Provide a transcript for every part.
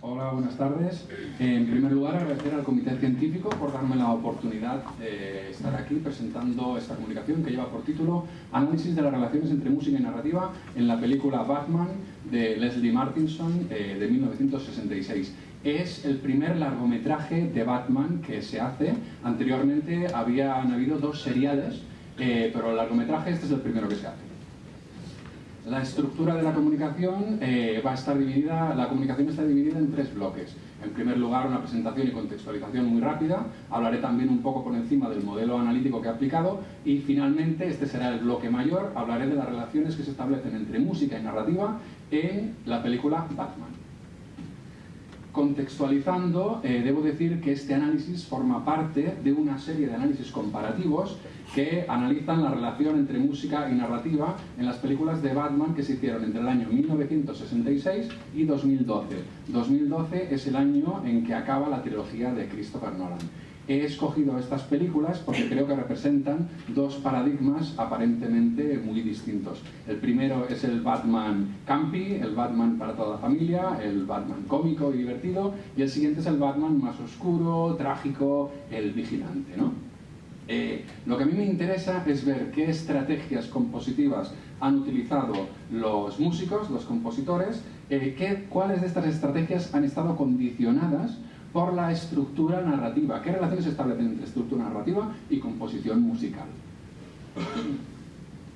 Hola, buenas tardes. En primer lugar, agradecer al Comité Científico por darme la oportunidad de estar aquí presentando esta comunicación que lleva por título Análisis de las relaciones entre música y narrativa en la película Batman de Leslie Martinson eh, de 1966. Es el primer largometraje de Batman que se hace. Anteriormente habían habido dos seriales, eh, pero el largometraje este es el primero que se hace. La estructura de la comunicación eh, va a estar dividida, la comunicación está dividida en tres bloques. En primer lugar, una presentación y contextualización muy rápida. Hablaré también un poco por encima del modelo analítico que he aplicado. Y finalmente, este será el bloque mayor, hablaré de las relaciones que se establecen entre música y narrativa en la película Batman. Contextualizando, eh, debo decir que este análisis forma parte de una serie de análisis comparativos que analizan la relación entre música y narrativa en las películas de Batman que se hicieron entre el año 1966 y 2012. 2012 es el año en que acaba la trilogía de Christopher Nolan. He escogido estas películas porque creo que representan dos paradigmas aparentemente muy distintos. El primero es el Batman campi, el Batman para toda la familia, el Batman cómico y divertido, y el siguiente es el Batman más oscuro, trágico, el vigilante. ¿no? Eh, lo que a mí me interesa es ver qué estrategias compositivas han utilizado los músicos, los compositores, eh, qué, cuáles de estas estrategias han estado condicionadas por la estructura narrativa, qué relaciones se establecen entre estructura narrativa y composición musical.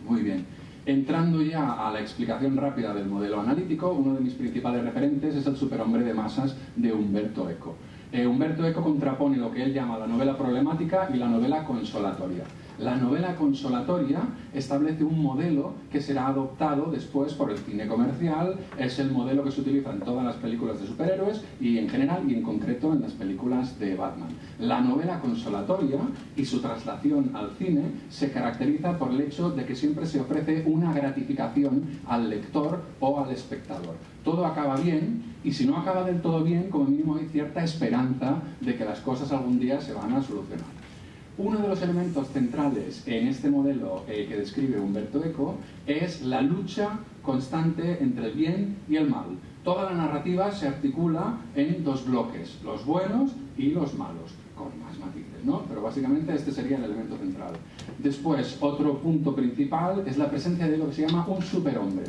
Muy bien. Entrando ya a la explicación rápida del modelo analítico, uno de mis principales referentes es el superhombre de masas de Humberto Eco. Eh, Humberto Eco contrapone lo que él llama la novela problemática y la novela consolatoria. La novela consolatoria establece un modelo que será adoptado después por el cine comercial, es el modelo que se utiliza en todas las películas de superhéroes y en general y en concreto en las películas de Batman. La novela consolatoria y su traslación al cine se caracteriza por el hecho de que siempre se ofrece una gratificación al lector o al espectador. Todo acaba bien y si no acaba del todo bien, como mínimo hay cierta esperanza de que las cosas algún día se van a solucionar. Uno de los elementos centrales en este modelo eh, que describe Humberto Eco es la lucha constante entre el bien y el mal. Toda la narrativa se articula en dos bloques, los buenos y los malos, más matices, ¿no? Pero básicamente este sería el elemento central. Después, otro punto principal es la presencia de lo que se llama un superhombre.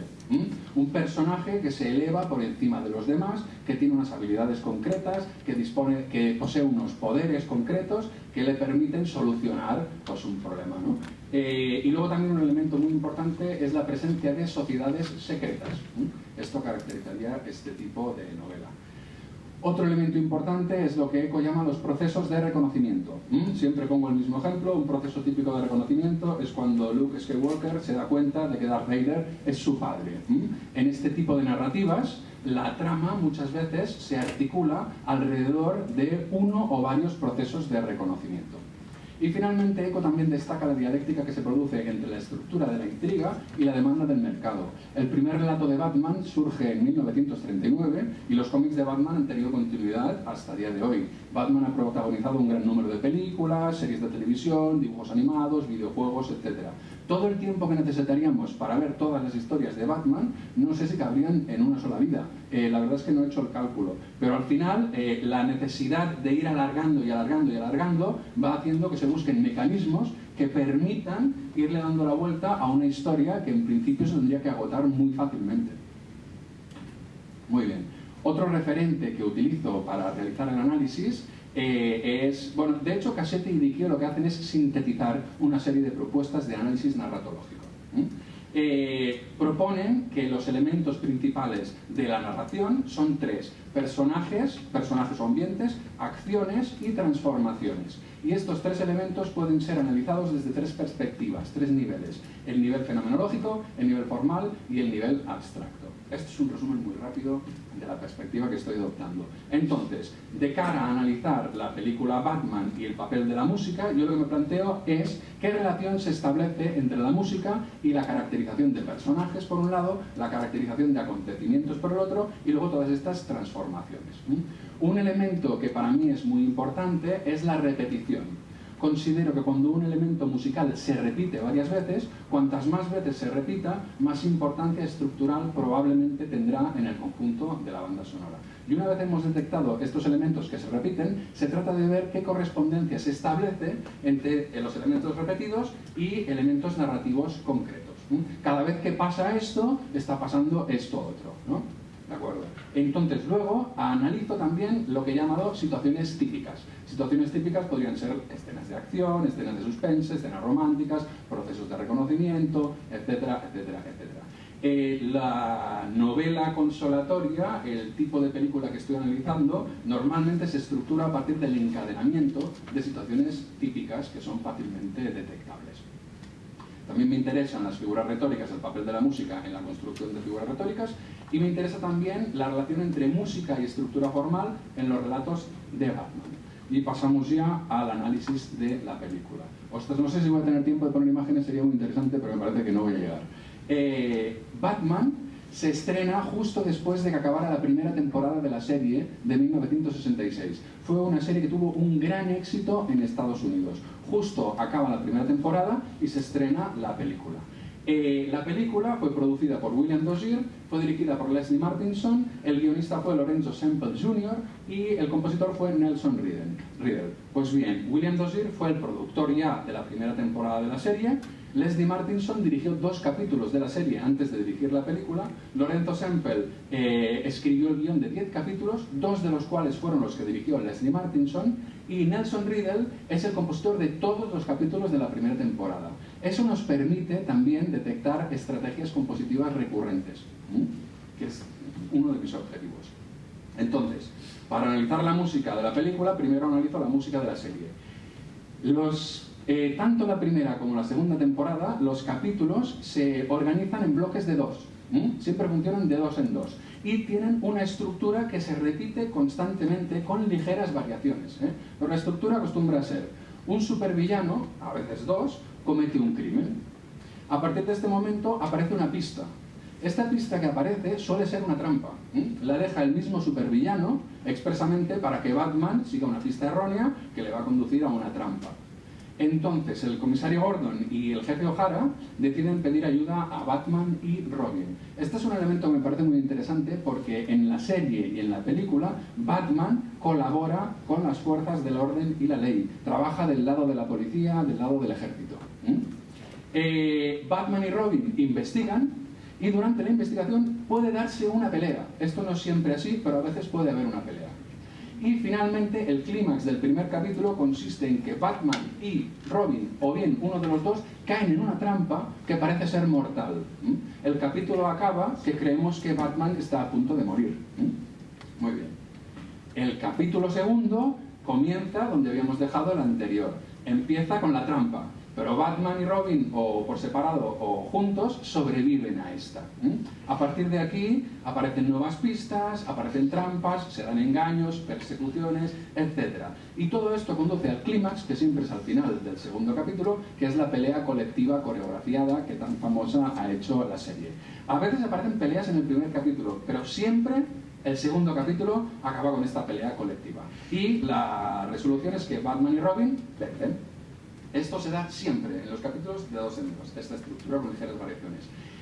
Un personaje que se eleva por encima de los demás, que tiene unas habilidades concretas, que, dispone, que posee unos poderes concretos que le permiten solucionar pues, un problema. ¿no? Eh, y luego también un elemento muy importante es la presencia de sociedades secretas. Esto caracterizaría este tipo de novela. Otro elemento importante es lo que Eco llama los procesos de reconocimiento. ¿Mm? Siempre pongo el mismo ejemplo, un proceso típico de reconocimiento es cuando Luke Skywalker se da cuenta de que Darth Vader es su padre. ¿Mm? En este tipo de narrativas, la trama muchas veces se articula alrededor de uno o varios procesos de reconocimiento. Y finalmente Eco también destaca la dialéctica que se produce entre la estructura de la intriga y la demanda del mercado. El primer relato de Batman surge en 1939 y los cómics de Batman han tenido continuidad hasta el día de hoy. Batman ha protagonizado un gran número de películas, series de televisión, dibujos animados, videojuegos, etc. Todo el tiempo que necesitaríamos para ver todas las historias de Batman, no sé si cabrían en una sola vida. Eh, la verdad es que no he hecho el cálculo. Pero al final, eh, la necesidad de ir alargando y alargando y alargando va haciendo que se busquen mecanismos que permitan irle dando la vuelta a una historia que en principio se tendría que agotar muy fácilmente. Muy bien. Otro referente que utilizo para realizar el análisis eh, es, bueno, de hecho Cassette y Dicchio lo que hacen es sintetizar una serie de propuestas de análisis narratológico. Eh, proponen que los elementos principales de la narración son tres, personajes, personajes o ambientes, acciones y transformaciones. Y estos tres elementos pueden ser analizados desde tres perspectivas, tres niveles, el nivel fenomenológico, el nivel formal y el nivel abstracto. Este es un resumen muy rápido de la perspectiva que estoy adoptando. Entonces, de cara a analizar la película Batman y el papel de la música, yo lo que me planteo es qué relación se establece entre la música y la caracterización de personajes por un lado, la caracterización de acontecimientos por el otro y luego todas estas transformaciones. Un elemento que para mí es muy importante es la repetición. considero que cuando un elemento musical se repite varias veces, cuantas más veces se repita, más importancia estructural probablemente tendrá en el conjunto de la banda sonora. Y una vez hemos detectado estos elementos que se repiten, se trata de ver qué correspondencia se establece entre los elementos repetidos y elementos narrativos concretos. Cada vez que pasa esto, está pasando esto otro. Entonces, luego analizo también lo que he llamado situaciones típicas. Situaciones típicas podrían ser escenas de acción, escenas de suspense, escenas románticas, procesos de reconocimiento, etcétera, etcétera, etcétera. Eh, la novela consolatoria, el tipo de película que estoy analizando, normalmente se estructura a partir del encadenamiento de situaciones típicas que son fácilmente detectables. También me interesan las figuras retóricas, el papel de la música en la construcción de figuras retóricas y me interesa también la relación entre música y estructura formal en los relatos de Batman. Y pasamos ya al análisis de la película. Ostras, no sé si voy a tener tiempo de poner imágenes, sería muy interesante, pero me parece que no voy a llegar. Eh, Batman se estrena justo después de que acabara la primera temporada de la serie de 1966. Fue una serie que tuvo un gran éxito en Estados Unidos. Justo acaba la primera temporada y se estrena la película. Eh, la película fue producida por William Dozier, fue dirigida por Leslie Martinson, el guionista fue Lorenzo Semple Jr. y el compositor fue Nelson Riddle. Pues bien, William Dozier fue el productor ya de la primera temporada de la serie, Leslie Martinson dirigió dos capítulos de la serie antes de dirigir la película. Lorenzo Semple eh, escribió el guion de 10 capítulos, dos de los cuales fueron los que dirigió Leslie Martinson. Y Nelson Riddle es el compositor de todos los capítulos de la primera temporada. Eso nos permite también detectar estrategias compositivas recurrentes, que es uno de mis objetivos. Entonces, para analizar la música de la película, primero analizo la música de la serie. Eh, tanto la primera como la segunda temporada, los capítulos se organizan en bloques de dos. Siempre funcionan de dos en dos. Y tienen una estructura que se repite constantemente con ligeras variaciones. ¿eh? La estructura acostumbra a ser un supervillano, a veces dos, comete un crimen. A partir de este momento aparece una pista. Esta pista que aparece suele ser una trampa. La deja el mismo supervillano expresamente para que Batman siga una pista errónea que le va a conducir a una trampa. Entonces el comisario Gordon y el jefe O'Hara deciden pedir ayuda a Batman y Robin. Este es un elemento que me parece muy interesante porque en la serie y en la película Batman colabora con las fuerzas del orden y la ley. Trabaja del lado de la policía, del lado del ejército. Eh, Batman y Robin investigan y durante la investigación puede darse una pelea. Esto no es siempre así, pero a veces puede haber una pelea. Y finalmente el clímax del primer capítulo consiste en que Batman y Robin, o bien uno de los dos, caen en una trampa que parece ser mortal. El capítulo acaba que creemos que Batman está a punto de morir. Muy bien. El capítulo segundo comienza donde habíamos dejado el anterior. Empieza con la trampa. Pero Batman y Robin, o por separado o juntos, sobreviven a esta. A partir de aquí aparecen nuevas pistas, aparecen trampas, se dan engaños, persecuciones, etc. Y todo esto conduce al clímax, que siempre es al final del segundo capítulo, que es la pelea colectiva coreografiada que tan famosa ha hecho la serie. A veces aparecen peleas en el primer capítulo, pero siempre el segundo capítulo acaba con esta pelea colectiva. Y la resolución es que Batman y Robin vencen. Esto se da siempre en los capítulos de dos en dos, esta estructura con ligeras variaciones.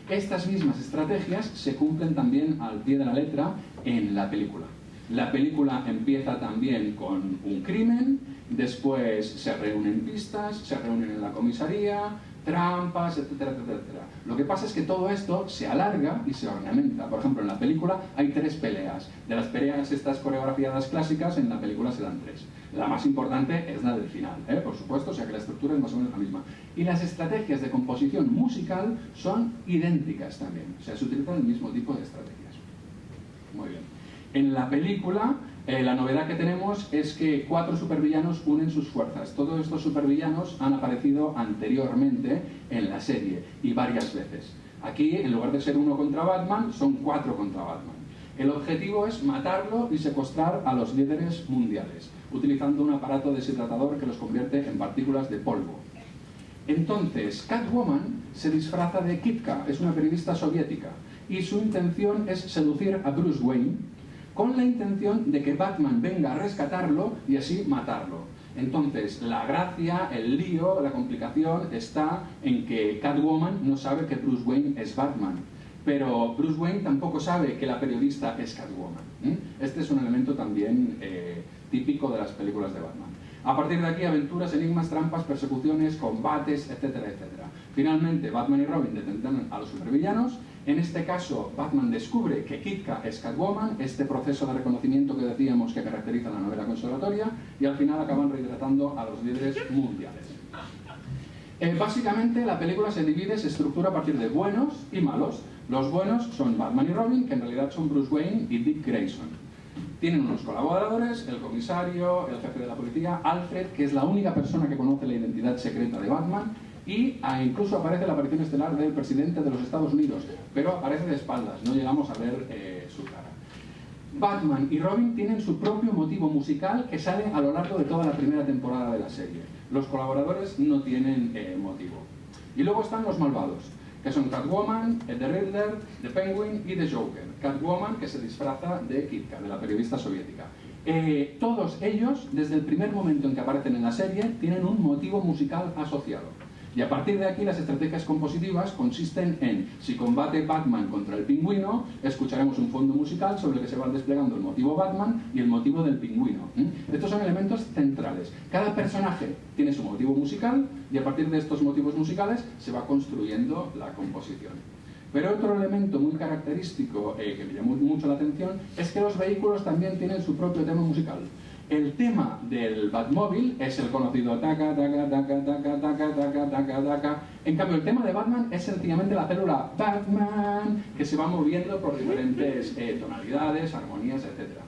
Estas mismas estrategias se cumplen también al pie de la letra en la película. La película empieza también con un crimen, después se reúnen pistas, se reúnen en la comisaría, trampas, etcétera, etcétera, etcétera. Lo que pasa es que todo esto se alarga y se ornamenta. Por ejemplo, en la película hay tres peleas. De las peleas estas coreografiadas clásicas, en la película se dan tres. La más importante es la del final, ¿eh? por supuesto, o sea que la estructura es más o menos la misma. Y las estrategias de composición musical son idénticas también. O sea, se utilizan el mismo tipo de estrategias. Muy bien. En la película eh, la novedad que tenemos es que cuatro supervillanos unen sus fuerzas. Todos estos supervillanos han aparecido anteriormente en la serie y varias veces. Aquí, en lugar de ser uno contra Batman, son cuatro contra Batman. El objetivo es matarlo y secuestrar a los líderes mundiales, utilizando un aparato deshidratador que los convierte en partículas de polvo. Entonces, Catwoman se disfraza de Kitka, es una periodista soviética, y su intención es seducir a Bruce Wayne, con la intención de que Batman venga a rescatarlo y así matarlo. Entonces, la gracia, el lío, la complicación está en que Catwoman no sabe que Bruce Wayne es Batman, pero Bruce Wayne tampoco sabe que la periodista es Catwoman. Este es un elemento también eh, típico de las películas de Batman. A partir de aquí, aventuras, enigmas, trampas, persecuciones, combates, etcétera, etcétera. Finalmente, Batman y Robin detendrán a los supervillanos. En este caso, Batman descubre que Kitka es Catwoman, este proceso de reconocimiento que decíamos que caracteriza la novela conservatoria, y al final acaban rehidratando a los líderes mundiales. Eh, básicamente, la película se divide, se estructura a partir de buenos y malos. Los buenos son Batman y Robin, que en realidad son Bruce Wayne y Dick Grayson. Tienen unos colaboradores, el comisario, el jefe de la policía, Alfred, que es la única persona que conoce la identidad secreta de Batman, y incluso aparece la aparición estelar del presidente de los Estados Unidos, pero aparece de espaldas, no llegamos a ver eh, su cara. Batman y Robin tienen su propio motivo musical que sale a lo largo de toda la primera temporada de la serie. Los colaboradores no tienen eh, motivo. Y luego están los malvados que son Catwoman, The Riddler, The Penguin y The Joker. Catwoman, que se disfraza de Kitka, de la periodista soviética. Eh, todos ellos, desde el primer momento en que aparecen en la serie, tienen un motivo musical asociado. Y a partir de aquí las estrategias compositivas consisten en, si combate Batman contra el pingüino, escucharemos un fondo musical sobre el que se va desplegando el motivo Batman y el motivo del pingüino. Estos son elementos centrales. Cada personaje tiene su motivo musical y a partir de estos motivos musicales se va construyendo la composición. Pero otro elemento muy característico eh, que me llamó mucho la atención es que los vehículos también tienen su propio tema musical. El tema del Batmóvil es el conocido taca, taca, taca, taca, taca, taca, taca, taca. En cambio, el tema de Batman es sencillamente la célula Batman, que se va moviendo por diferentes eh, tonalidades, armonías, etc.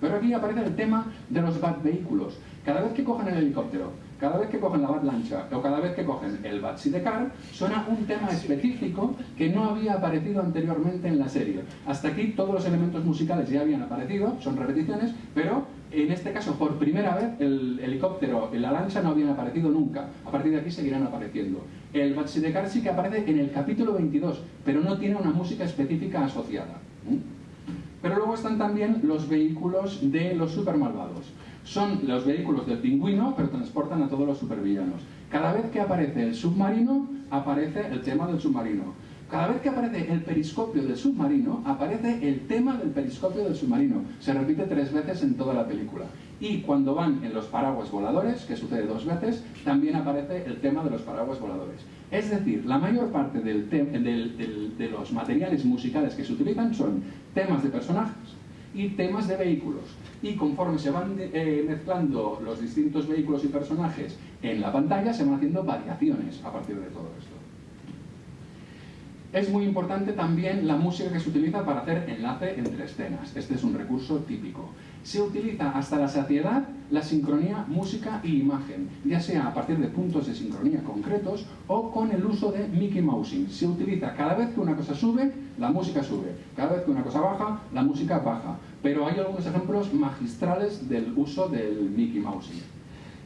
Pero aquí aparece el tema de los Bat-vehículos. Cada vez que cogen el helicóptero, cada vez que cogen la Bat-lancha o cada vez que cogen el Bat-Sidecar, suena un tema específico que no había aparecido anteriormente en la serie. Hasta aquí todos los elementos musicales ya habían aparecido, son repeticiones, pero en este caso, por primera vez, el helicóptero y la lancha no habían aparecido nunca. A partir de aquí seguirán apareciendo. El Batsidecar sí que aparece en el capítulo 22, pero no tiene una música específica asociada. Pero luego están también los vehículos de los supermalvados. Son los vehículos del pingüino, pero transportan a todos los supervillanos. Cada vez que aparece el submarino, aparece el tema del submarino. Cada vez que aparece el periscopio del submarino, aparece el tema del periscopio del submarino. Se repite tres veces en toda la película. Y cuando van en los paraguas voladores, que sucede dos veces, también aparece el tema de los paraguas voladores. Es decir, la mayor parte de los materiales musicales que se utilizan son temas de personajes y temas de vehículos. Y conforme se van eh, mezclando los distintos vehículos y personajes en la pantalla, se van haciendo variaciones a partir de todo esto. Es muy importante también la música que se utiliza para hacer enlace entre escenas. Este es un recurso típico. Se utiliza hasta la saciedad la sincronía música y imagen, ya sea a partir de puntos de sincronía concretos o con el uso de Mickey Mousing. Se utiliza cada vez que una cosa sube, la música sube. Cada vez que una cosa baja, la música baja. Pero hay algunos ejemplos magistrales del uso del Mickey Mousing.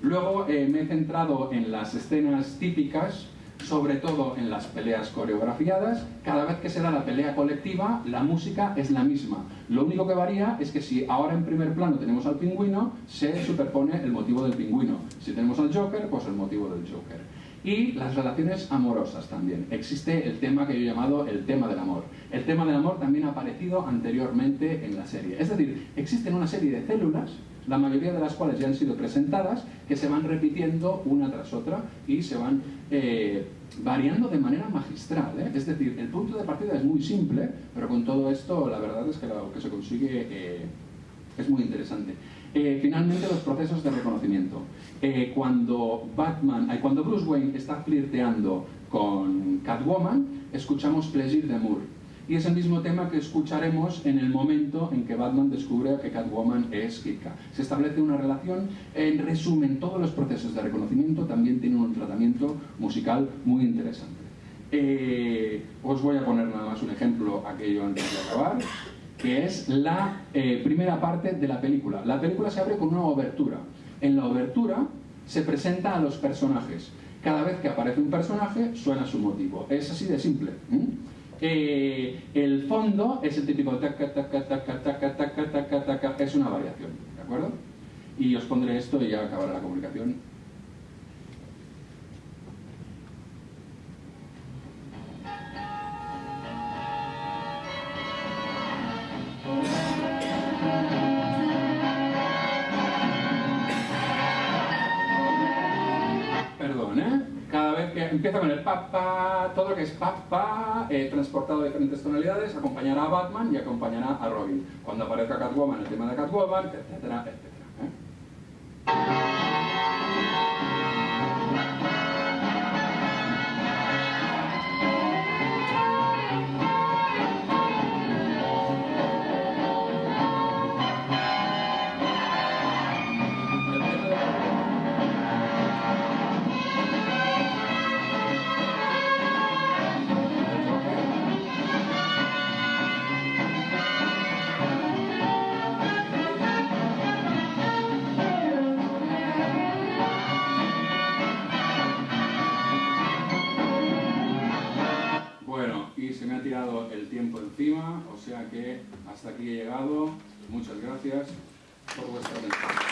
Luego eh, me he centrado en las escenas típicas sobre todo en las peleas coreografiadas, cada vez que se da la pelea colectiva, la música es la misma. Lo único que varía es que si ahora en primer plano tenemos al pingüino, se superpone el motivo del pingüino. Si tenemos al Joker, pues el motivo del Joker. Y las relaciones amorosas también. Existe el tema que yo he llamado el tema del amor. El tema del amor también ha aparecido anteriormente en la serie. Es decir, existen una serie de células la mayoría de las cuales ya han sido presentadas, que se van repitiendo una tras otra y se van eh, variando de manera magistral. ¿eh? Es decir, el punto de partida es muy simple, pero con todo esto la verdad es que lo que se consigue eh, es muy interesante. finalmente los procesos de reconocimiento. cuando Batman, cuando Bruce Wayne está flirteando con Catwoman, escuchamos Pleasure de Moore y es el mismo tema que escucharemos en el momento en que Batman descubre que Catwoman es Kika. Se establece una relación, en resumen, todos los procesos de reconocimiento también tienen un tratamiento musical muy interesante. Eh, os voy a poner nada más un ejemplo, aquello antes de acabar, que es la eh, primera parte de la película. La película se abre con una obertura. En la obertura se presenta a los personajes. Cada vez que aparece un personaje, suena su motivo. Es así de simple. El fondo es el típico taca, taca, taca, taca, taca, taca, taca, es una variación, ¿de acuerdo? Y os pondré esto y ya acabará la comunicación. Que empieza con el pa, todo lo que es pa, eh, transportado a diferentes tonalidades, acompañará a Batman y acompañará a Robin. Cuando aparezca Catwoman, el tema de Catwoman, etcétera, etcétera. Que hasta aquí he llegado. Muchas gracias por vuestra atención.